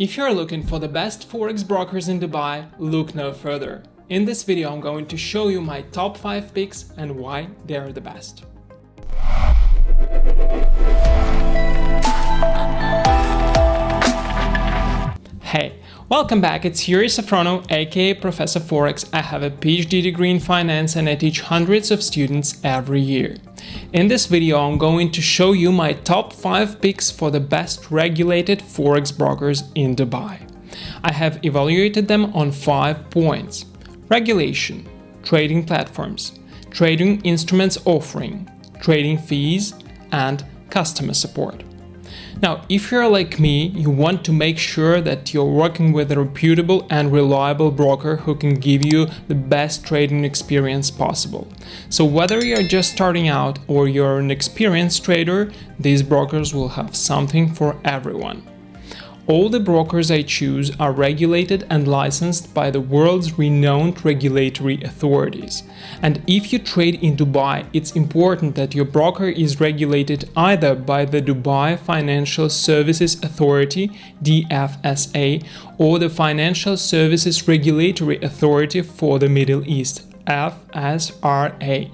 If you're looking for the best forex brokers in Dubai, look no further. In this video I'm going to show you my top 5 picks and why they are the best. Hey, welcome back, it's Yuri Safrono, aka Professor Forex. I have a PhD degree in finance and I teach hundreds of students every year. In this video I'm going to show you my top 5 picks for the best regulated Forex brokers in Dubai. I have evaluated them on 5 points. Regulation, trading platforms, trading instruments offering, trading fees, and customer support. Now, if you're like me, you want to make sure that you're working with a reputable and reliable broker who can give you the best trading experience possible. So whether you're just starting out or you're an experienced trader, these brokers will have something for everyone. All the brokers I choose are regulated and licensed by the world's renowned regulatory authorities. And if you trade in Dubai, it's important that your broker is regulated either by the Dubai Financial Services Authority DFSA or the Financial Services Regulatory Authority for the Middle East FSRA.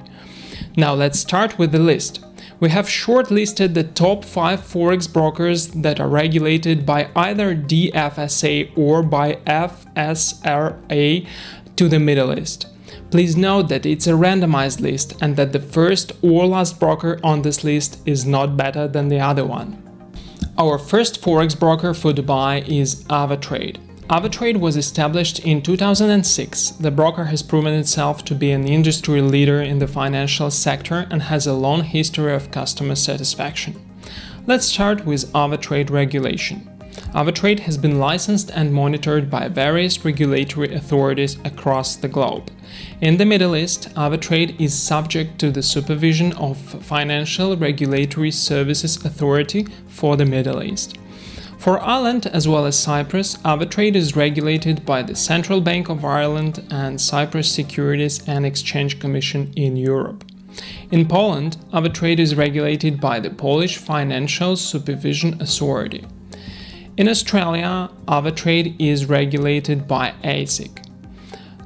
Now let's start with the list we have shortlisted the top 5 forex brokers that are regulated by either DFSA or by FSRA to the Middle East. Please note that it's a randomized list and that the first or last broker on this list is not better than the other one. Our first forex broker for Dubai is AvaTrade. AvaTrade was established in 2006. The broker has proven itself to be an industry leader in the financial sector and has a long history of customer satisfaction. Let's start with AvaTrade regulation. AvaTrade has been licensed and monitored by various regulatory authorities across the globe. In the Middle East, AvaTrade is subject to the supervision of Financial Regulatory Services Authority for the Middle East. For Ireland as well as Cyprus, AvaTrade is regulated by the Central Bank of Ireland and Cyprus Securities and Exchange Commission in Europe. In Poland, AvaTrade is regulated by the Polish Financial Supervision Authority. In Australia, AvaTrade is regulated by ASIC.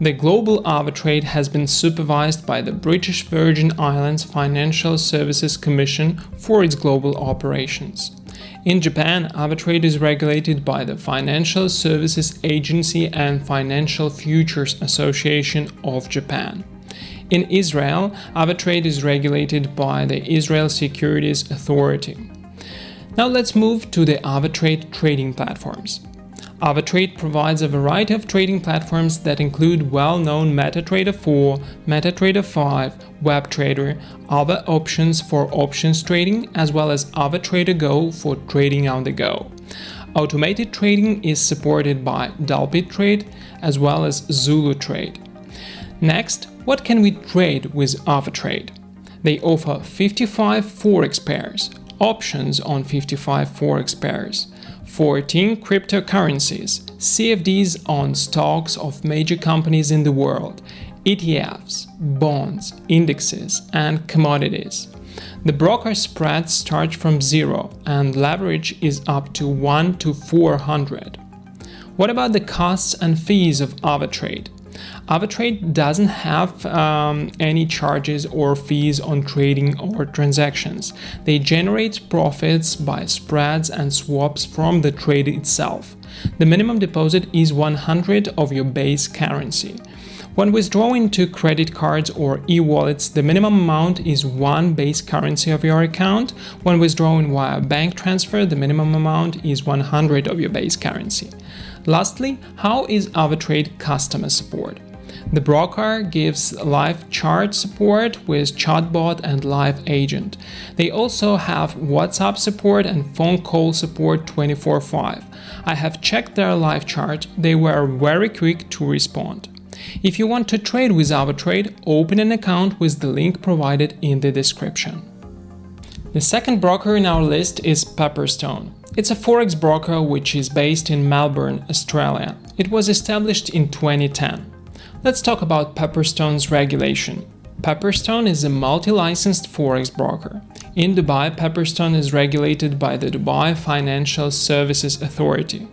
The global AvaTrade has been supervised by the British Virgin Islands Financial Services Commission for its global operations. In Japan, AvaTrade is regulated by the Financial Services Agency and Financial Futures Association of Japan. In Israel, AvaTrade is regulated by the Israel Securities Authority. Now let's move to the AvaTrade trading platforms. AvaTrade provides a variety of trading platforms that include well-known MetaTrader 4, MetaTrader 5, WebTrader, other options for options trading, as well as AvaTrader Go for trading on the go. Automated trading is supported by DupliTrade as well as Zulu Trade. Next, what can we trade with AvaTrade? They offer 55 forex pairs, options on 55 forex pairs, 14 cryptocurrencies, CFDs on stocks of major companies in the world, ETFs, bonds, indexes, and commodities. The broker spread starts from zero and leverage is up to 1 to 400. What about the costs and fees of AvaTrade? AvaTrade doesn't have um, any charges or fees on trading or transactions. They generate profits by spreads and swaps from the trade itself. The minimum deposit is 100 of your base currency. When withdrawing to credit cards or e-wallets, the minimum amount is one base currency of your account. When withdrawing via bank transfer, the minimum amount is 100 of your base currency. Lastly, how is AvaTrade customer support? The broker gives live chart support with chatbot and live agent. They also have WhatsApp support and phone call support 24/5. I have checked their live chart, they were very quick to respond. If you want to trade with AvaTrade, open an account with the link provided in the description. The second broker in our list is Pepperstone. It's a forex broker which is based in Melbourne, Australia. It was established in 2010. Let's talk about Pepperstone's regulation. Pepperstone is a multi-licensed forex broker. In Dubai, Pepperstone is regulated by the Dubai Financial Services Authority.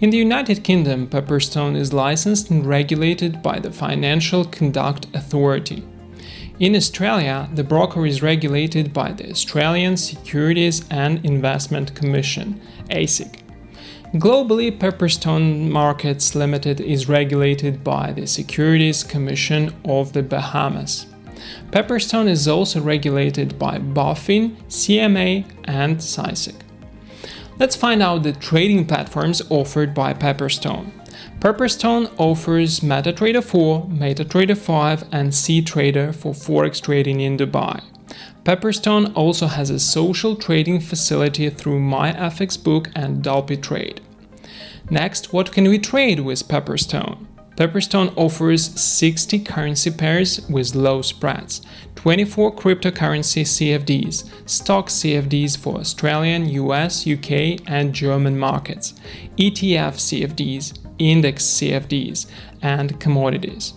In the United Kingdom, Pepperstone is licensed and regulated by the Financial Conduct Authority. In Australia, the broker is regulated by the Australian Securities and Investment Commission, ASIC. Globally, Pepperstone Markets Limited is regulated by the Securities Commission of the Bahamas. Pepperstone is also regulated by BaFin, CMA and CySEC. Let's find out the trading platforms offered by Pepperstone. Pepperstone offers MetaTrader 4, MetaTrader 5 and CTrader for forex trading in Dubai. Pepperstone also has a social trading facility through MyFXBook and DupliTrade. Next, what can we trade with Pepperstone? Pepperstone offers 60 currency pairs with low spreads, 24 cryptocurrency CFDs, stock CFDs for Australian, US, UK and German markets, ETF CFDs, index CFDs, and commodities.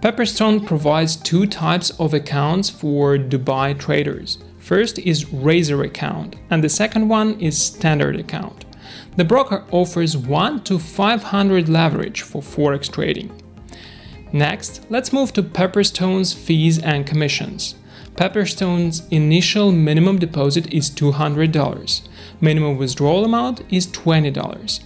Pepperstone provides two types of accounts for Dubai traders. First is Razor account and the second one is Standard account. The broker offers 1 to 500 leverage for forex trading. Next, let's move to Pepperstone's fees and commissions. Pepperstone's initial minimum deposit is $200. Minimum withdrawal amount is $20.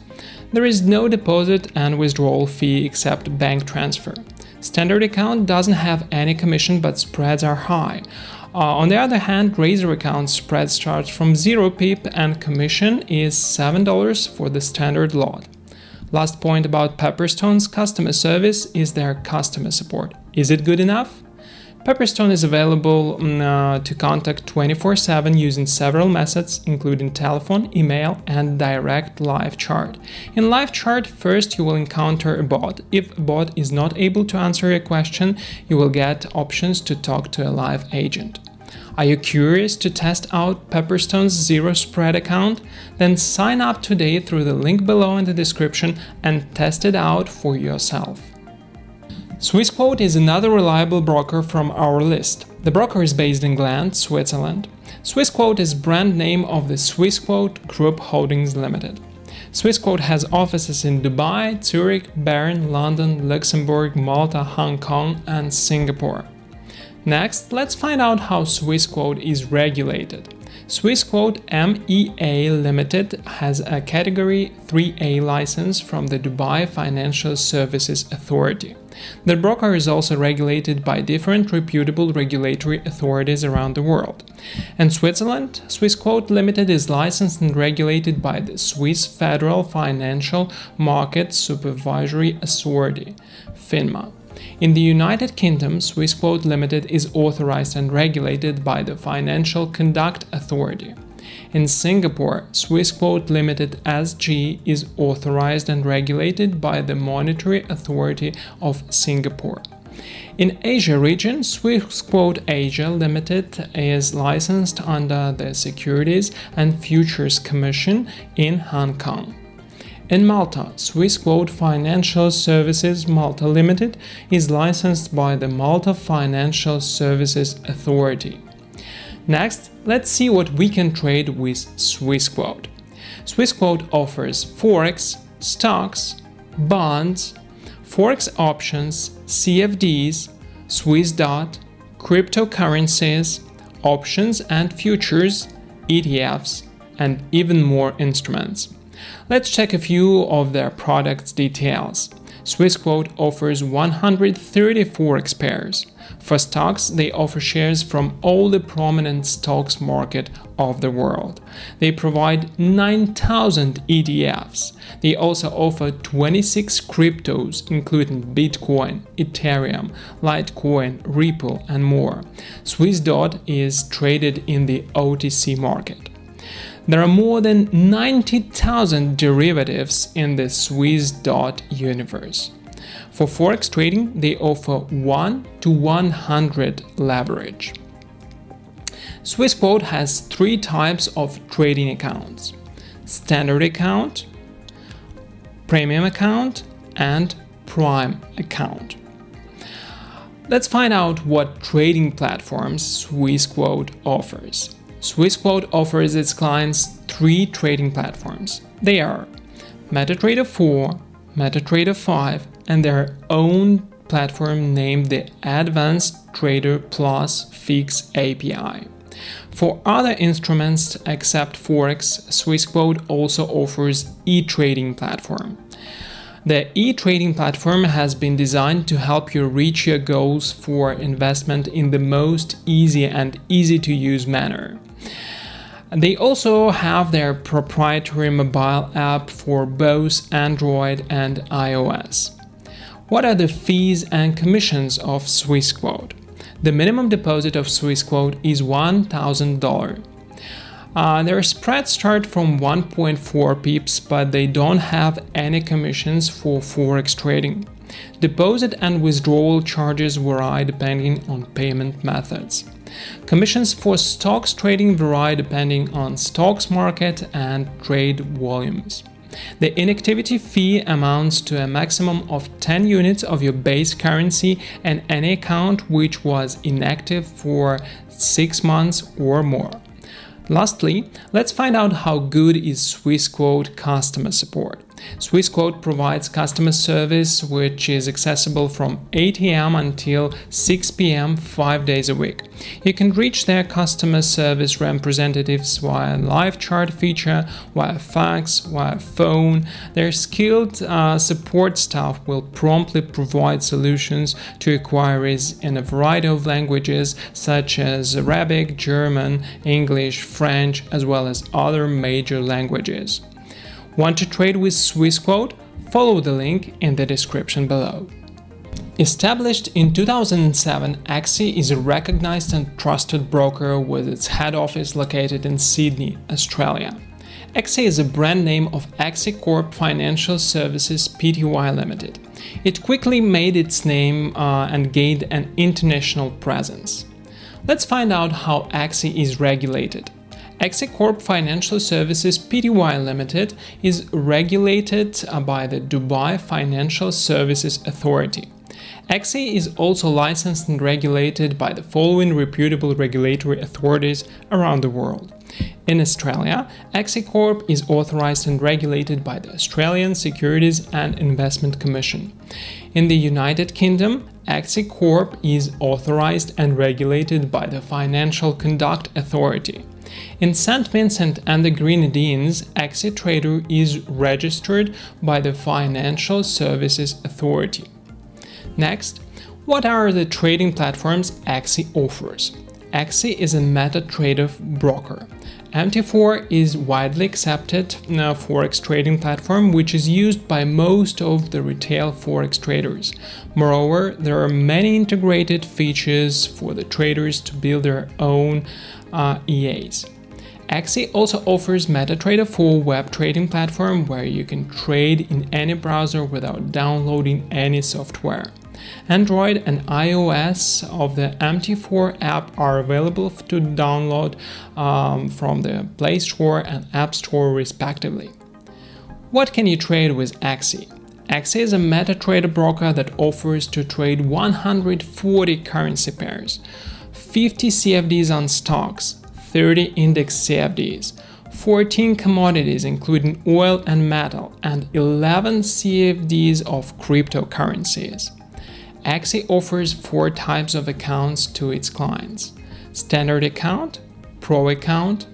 There is no deposit and withdrawal fee except bank transfer. Standard account doesn't have any commission but spreads are high. Uh, on the other hand, Razor account spread starts from 0 pip and commission is $7 for the standard lot. Last point about Pepperstone's customer service is their customer support. Is it good enough? Pepperstone is available mm, uh, to contact 24-7 using several methods, including telephone, email, and direct live chat. In live chat, first you will encounter a bot. If a bot is not able to answer your question, you will get options to talk to a live agent. Are you curious to test out Pepperstone's Zero Spread account? Then sign up today through the link below in the description and test it out for yourself. Swissquote is another reliable broker from our list. The broker is based in Gland, Switzerland. Swissquote is brand name of the Swissquote Group Holdings Limited. Swissquote has offices in Dubai, Zurich, Bern, London, Luxembourg, Malta, Hong Kong and Singapore. Next, let's find out how Swissquote is regulated. Swissquote MEA Limited has a Category 3A license from the Dubai Financial Services Authority. The broker is also regulated by different reputable regulatory authorities around the world. In Switzerland, Swissquote Limited is licensed and regulated by the Swiss Federal Financial Market Supervisory Authority, FINMA. In the United Kingdom, Swissquote Limited is authorized and regulated by the Financial Conduct Authority. In Singapore, Swissquote Limited SG is authorized and regulated by the Monetary Authority of Singapore. In Asia region, Swissquote Asia Limited is licensed under the Securities and Futures Commission in Hong Kong. In Malta, Swissquote Financial Services Malta Limited is licensed by the Malta Financial Services Authority. Next, let's see what we can trade with Swissquote. Swissquote offers forex, stocks, bonds, forex options, CFDs, Swiss dot, cryptocurrencies, options and futures, ETFs, and even more instruments. Let's check a few of their products details. Swissquote offers 134 pairs. For stocks, they offer shares from all the prominent stocks market of the world. They provide 9,000 ETFs. They also offer 26 cryptos, including Bitcoin, Ethereum, Litecoin, Ripple, and more. Swissdot is traded in the OTC market. There are more than 90,000 derivatives in the Swissdot universe. For forex trading, they offer 1 to 100 leverage. Swissquote has three types of trading accounts. Standard account, premium account and prime account. Let's find out what trading platforms Swissquote offers. Swissquote offers its clients three trading platforms. They are MetaTrader 4, MetaTrader 5 and their own platform named the Advanced Trader Plus Fix API. For other instruments except Forex, Swissquote also offers e-trading platform. The e-trading platform has been designed to help you reach your goals for investment in the most easy and easy to use manner. They also have their proprietary mobile app for both Android and iOS. What are the fees and commissions of Swissquote? The minimum deposit of Swissquote is $1,000. Uh, their spreads start from 1.4 pips, but they don't have any commissions for forex trading. Deposit and withdrawal charges vary depending on payment methods. Commissions for stocks trading vary depending on stocks market and trade volumes. The inactivity fee amounts to a maximum of 10 units of your base currency and any account which was inactive for 6 months or more. Lastly, let's find out how good is Swissquote customer support. Swissquote provides customer service which is accessible from 8 am until 6 pm 5 days a week. You can reach their customer service representatives via live chat feature, via fax, via phone. Their skilled uh, support staff will promptly provide solutions to inquiries in a variety of languages such as Arabic, German, English, French, as well as other major languages. Want to trade with Swissquote? Follow the link in the description below. Established in 2007, Axi is a recognized and trusted broker with its head office located in Sydney, Australia. Axi is a brand name of Axi Corp Financial Services Pty Limited. It quickly made its name uh, and gained an international presence. Let's find out how Axi is regulated. Axi Corp Financial Services Pty Limited is regulated uh, by the Dubai Financial Services Authority. Axi is also licensed and regulated by the following reputable regulatory authorities around the world. In Australia, Axi Corp is authorized and regulated by the Australian Securities and Investment Commission. In the United Kingdom, Axi Corp is authorized and regulated by the Financial Conduct Authority. In St. Vincent and the Grenadines, Axi Trader is registered by the Financial Services Authority. Next, what are the trading platforms Axi offers? Axi is a MetaTrader broker. MT4 is widely accepted uh, forex trading platform which is used by most of the retail forex traders. Moreover, there are many integrated features for the traders to build their own uh, EAs. Axi also offers MetaTrader 4 web trading platform where you can trade in any browser without downloading any software. Android and iOS of the MT4 app are available to download um, from the Play Store and App Store respectively. What can you trade with Axi? Axi is a MetaTrader broker that offers to trade 140 currency pairs, 50 CFDs on stocks, 30 index CFDs, 14 commodities including oil and metal, and 11 CFDs of cryptocurrencies. Axi offers four types of accounts to its clients Standard account, Pro account,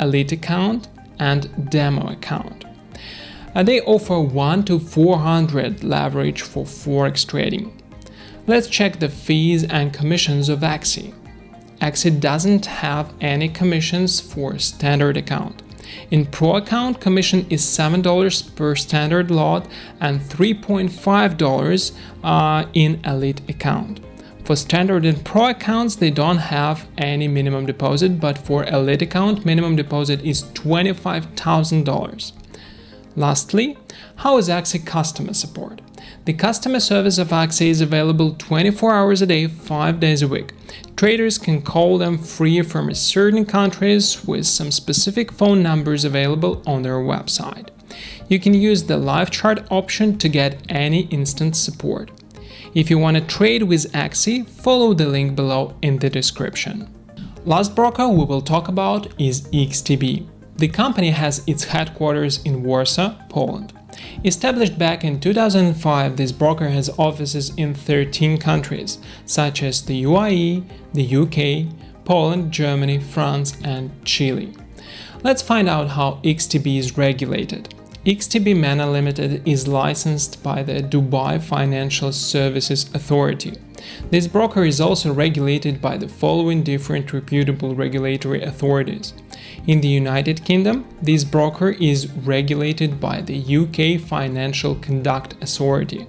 Elite account, and Demo account. And they offer 1 to 400 leverage for Forex trading. Let's check the fees and commissions of Axi. Axi doesn't have any commissions for standard account. In Pro account, commission is $7 per standard lot and $3.5 uh, in Elite account. For standard and Pro accounts, they don't have any minimum deposit, but for Elite account, minimum deposit is $25,000. Lastly, how is Axi customer support? The customer service of Axi is available 24 hours a day, 5 days a week. Traders can call them free from certain countries with some specific phone numbers available on their website. You can use the live chat option to get any instant support. If you want to trade with Axi, follow the link below in the description. Last broker we will talk about is XTB. The company has its headquarters in Warsaw, Poland. Established back in 2005, this broker has offices in 13 countries, such as the UAE, the UK, Poland, Germany, France, and Chile. Let's find out how XTB is regulated. XTB MENA Limited is licensed by the Dubai Financial Services Authority. This broker is also regulated by the following different reputable regulatory authorities. In the United Kingdom, this broker is regulated by the UK Financial Conduct Authority.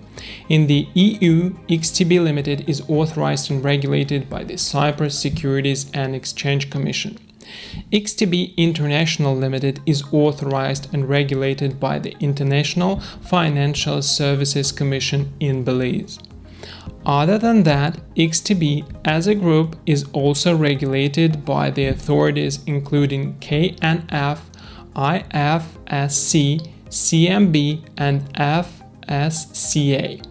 In the EU, XTB Limited is authorized and regulated by the Cyprus Securities and Exchange Commission. XTB International Limited is authorized and regulated by the International Financial Services Commission in Belize. Other than that, XTB as a group is also regulated by the authorities including KNF, IFSC, CMB and FSCA.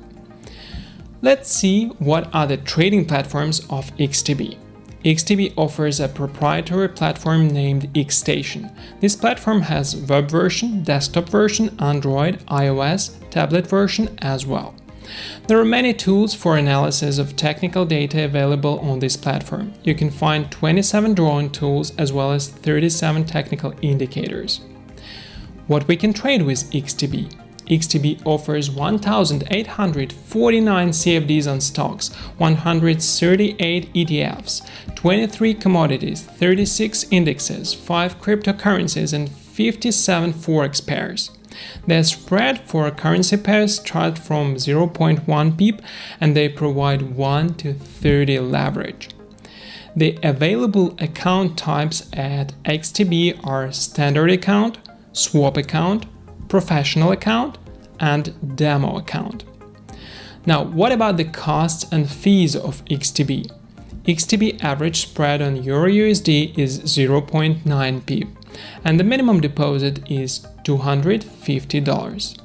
Let's see what are the trading platforms of XTB. XTB offers a proprietary platform named XStation. This platform has web version, desktop version, Android, iOS, tablet version as well. There are many tools for analysis of technical data available on this platform. You can find 27 drawing tools as well as 37 technical indicators. What we can trade with XTB XTB offers 1,849 CFDs on stocks, 138 ETFs, 23 commodities, 36 indexes, 5 cryptocurrencies and 57 forex pairs. The spread for currency pairs start from 0.1 pip and they provide 1 to 30 leverage. The available account types at XTB are standard account, swap account, professional account and demo account. Now, what about the costs and fees of XTB? XTB average spread on EURUSD is 0.9 pip and the minimum deposit is $250.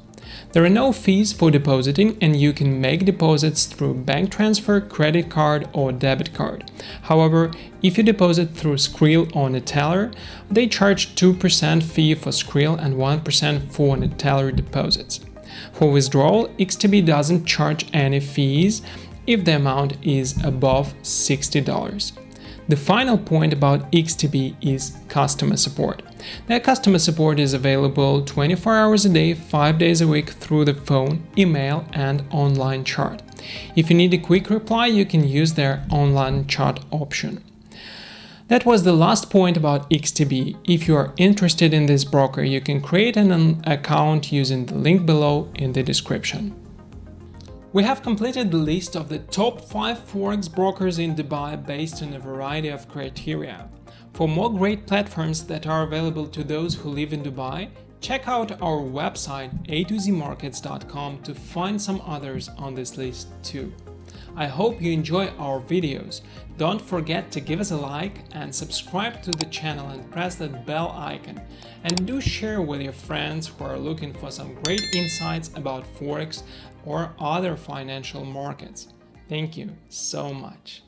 There are no fees for depositing and you can make deposits through bank transfer, credit card or debit card. However, if you deposit through Skrill or Neteller, they charge 2% fee for Skrill and 1% for Neteller deposits. For withdrawal, XTB doesn't charge any fees if the amount is above $60. The final point about XTB is customer support. Their customer support is available 24 hours a day, 5 days a week through the phone, email and online chat. If you need a quick reply, you can use their online chat option. That was the last point about XTB. If you are interested in this broker, you can create an account using the link below in the description. We have completed the list of the top 5 forex brokers in Dubai based on a variety of criteria. For more great platforms that are available to those who live in Dubai, check out our website a2zmarkets.com to find some others on this list too. I hope you enjoy our videos. Don't forget to give us a like and subscribe to the channel and press that bell icon. And do share with your friends who are looking for some great insights about Forex or other financial markets. Thank you so much.